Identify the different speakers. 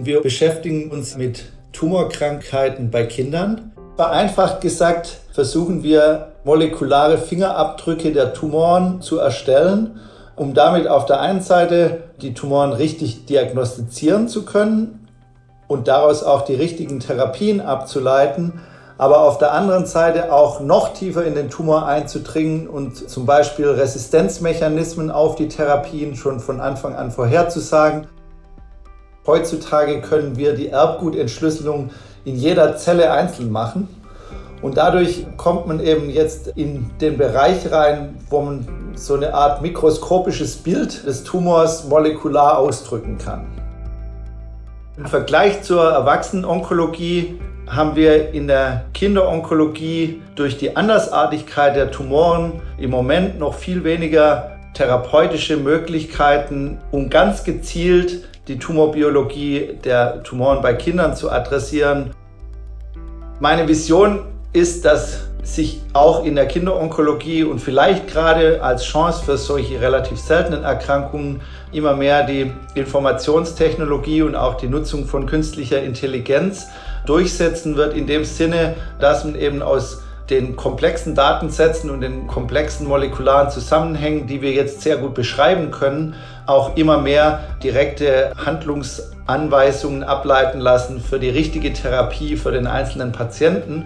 Speaker 1: Wir beschäftigen uns mit Tumorkrankheiten bei Kindern. Vereinfacht gesagt versuchen wir molekulare Fingerabdrücke der Tumoren zu erstellen, um damit auf der einen Seite die Tumoren richtig diagnostizieren zu können und daraus auch die richtigen Therapien abzuleiten, aber auf der anderen Seite auch noch tiefer in den Tumor einzudringen und zum Beispiel Resistenzmechanismen auf die Therapien schon von Anfang an vorherzusagen. Heutzutage können wir die Erbgutentschlüsselung in jeder Zelle einzeln machen. Und dadurch kommt man eben jetzt in den Bereich rein, wo man so eine Art mikroskopisches Bild des Tumors molekular ausdrücken kann. Im Vergleich zur Erwachsenenonkologie haben wir in der Kinderonkologie durch die Andersartigkeit der Tumoren im Moment noch viel weniger therapeutische Möglichkeiten, um ganz gezielt die Tumorbiologie der Tumoren bei Kindern zu adressieren. Meine Vision ist, dass sich auch in der Kinderonkologie und vielleicht gerade als Chance für solche relativ seltenen Erkrankungen immer mehr die Informationstechnologie und auch die Nutzung von künstlicher Intelligenz durchsetzen wird, in dem Sinne, dass man eben aus den komplexen Datensätzen und den komplexen molekularen Zusammenhängen, die wir jetzt sehr gut beschreiben können, auch immer mehr direkte Handlungsanweisungen ableiten lassen für die richtige Therapie für den einzelnen Patienten.